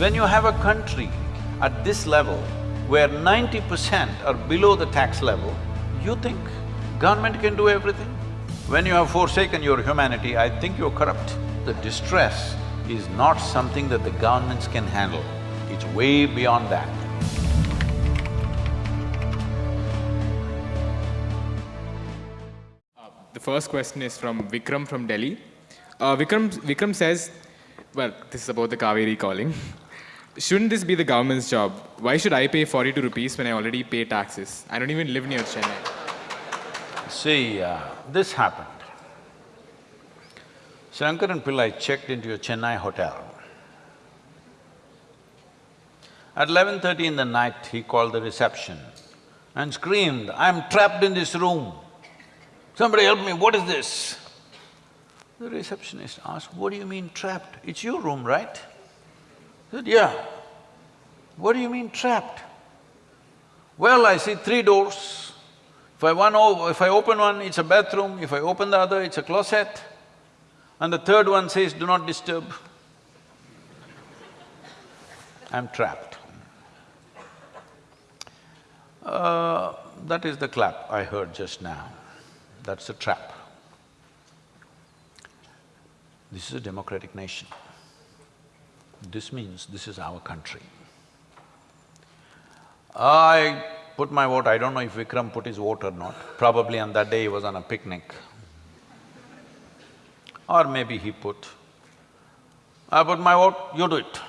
When you have a country at this level where ninety percent are below the tax level, you think government can do everything? When you have forsaken your humanity, I think you're corrupt. The distress is not something that the governments can handle, it's way beyond that. The first question is from Vikram from Delhi. Uh, Vikram, Vikram says, well, this is about the Cauvery calling. Shouldn't this be the government's job? Why should I pay 42 rupees when I already pay taxes? I don't even live near Chennai. See, uh, this happened. Shankaran Pillai checked into a Chennai hotel. At eleven thirty in the night, he called the reception and screamed, I'm trapped in this room. Somebody help me, what is this? The receptionist asked, what do you mean trapped? It's your room, right? Said, yeah. What do you mean trapped? Well, I see three doors. If I one if I open one, it's a bathroom, if I open the other, it's a closet. And the third one says, do not disturb. I'm trapped. Uh, that is the clap I heard just now. That's a trap. This is a democratic nation. This means this is our country. I put my vote, I don't know if Vikram put his vote or not. Probably on that day he was on a picnic. Or maybe he put. I put my vote, you do it.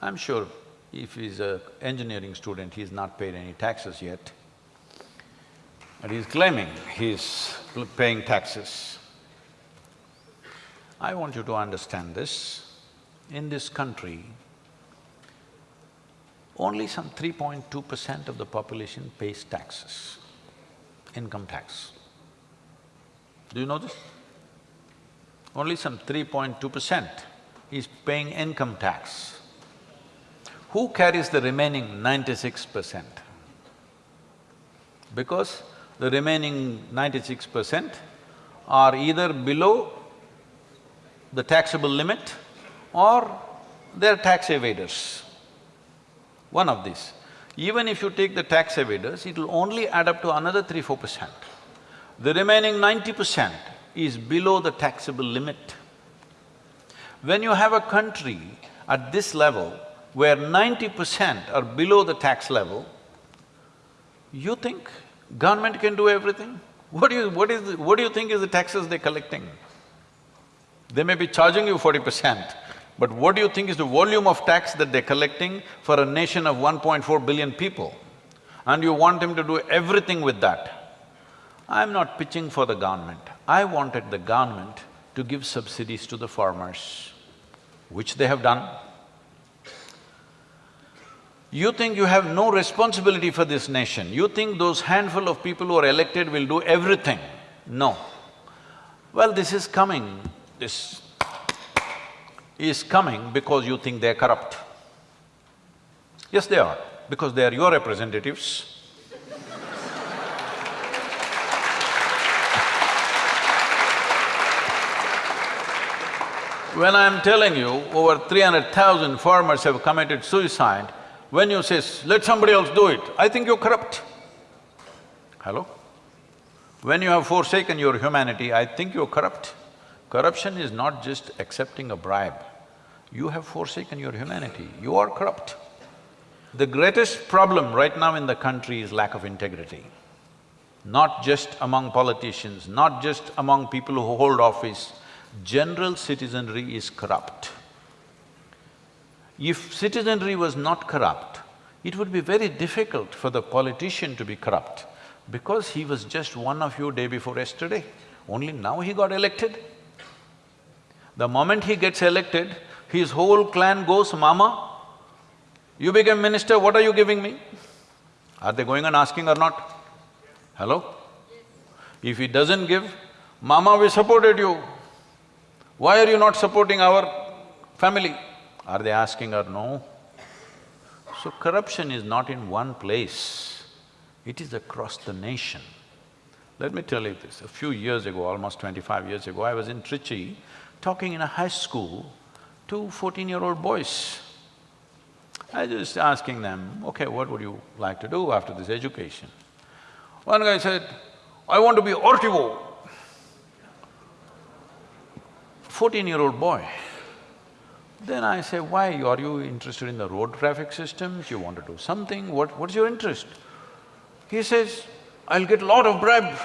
I'm sure if he's a engineering student, he's not paid any taxes yet. But he's claiming he's paying taxes. I want you to understand this. In this country, only some 3.2 percent of the population pays taxes, income tax. Do you know this? Only some 3.2 percent is paying income tax. Who carries the remaining 96 percent? Because the remaining 96 percent are either below the taxable limit or they're tax evaders. One of these. Even if you take the tax evaders, it'll only add up to another three, four percent. The remaining ninety percent is below the taxable limit. When you have a country at this level where ninety percent are below the tax level, you think government can do everything? What do you… what is… what do you think is the taxes they're collecting? They may be charging you forty percent, but what do you think is the volume of tax that they're collecting for a nation of 1.4 billion people? And you want them to do everything with that. I'm not pitching for the government. I wanted the government to give subsidies to the farmers, which they have done. You think you have no responsibility for this nation, you think those handful of people who are elected will do everything. No. Well, this is coming, this is coming because you think they're corrupt. Yes, they are, because they are your representatives. When I'm telling you over three hundred thousand farmers have committed suicide, when you say, let somebody else do it, I think you're corrupt. Hello? When you have forsaken your humanity, I think you're corrupt. Corruption is not just accepting a bribe. You have forsaken your humanity, you are corrupt. The greatest problem right now in the country is lack of integrity. Not just among politicians, not just among people who hold office, general citizenry is corrupt. If citizenry was not corrupt, it would be very difficult for the politician to be corrupt because he was just one of you day before yesterday, only now he got elected. The moment he gets elected, his whole clan goes, Mama, you became minister, what are you giving me? Are they going and asking or not? Hello? If he doesn't give, Mama, we supported you. Why are you not supporting our family? Are they asking or no? So corruption is not in one place, it is across the nation. Let me tell you this, a few years ago, almost twenty-five years ago, I was in Trichy talking in a high school two 14-year-old boys. I just asking them, okay, what would you like to do after this education? One guy said, I want to be RTO. Fourteen-year-old boy. Then I say, why, are you interested in the road traffic systems, you want to do something, what… what's your interest? He says, I'll get a lot of bribe.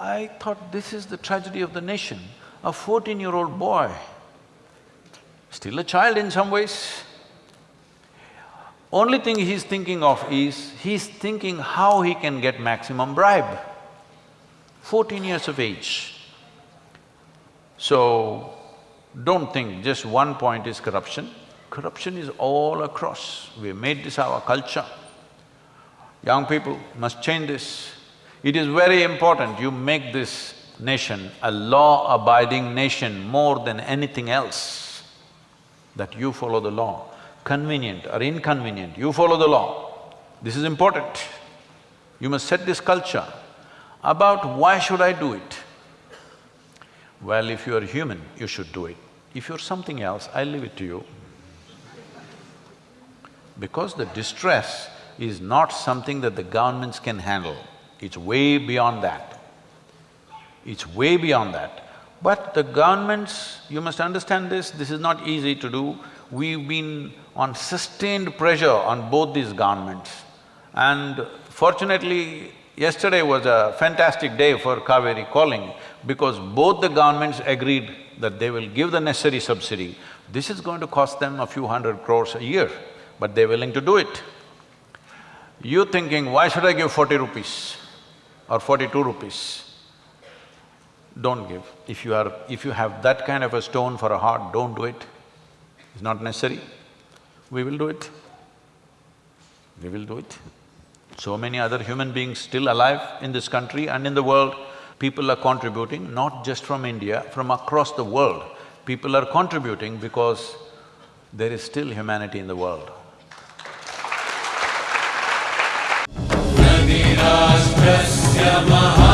I thought this is the tragedy of the nation. A fourteen-year-old boy, still a child in some ways, only thing he's thinking of is, he's thinking how he can get maximum bribe. Fourteen years of age. So, don't think just one point is corruption. Corruption is all across. We have made this our culture. Young people must change this. It is very important you make this nation a law-abiding nation more than anything else, that you follow the law. Convenient or inconvenient, you follow the law. This is important. You must set this culture. About why should I do it? Well, if you are human, you should do it. If you're something else, I'll leave it to you. Because the distress is not something that the governments can handle, it's way beyond that. It's way beyond that. But the governments, you must understand this, this is not easy to do. We've been on sustained pressure on both these governments. And fortunately, yesterday was a fantastic day for Cauvery calling because both the governments agreed that they will give the necessary subsidy. This is going to cost them a few hundred crores a year, but they're willing to do it. You're thinking, why should I give forty rupees or forty-two rupees, don't give. If you are… if you have that kind of a stone for a heart, don't do it. It's not necessary. We will do it. We will do it. So many other human beings still alive in this country and in the world, people are contributing, not just from India, from across the world. People are contributing because there is still humanity in the world. Jamaha.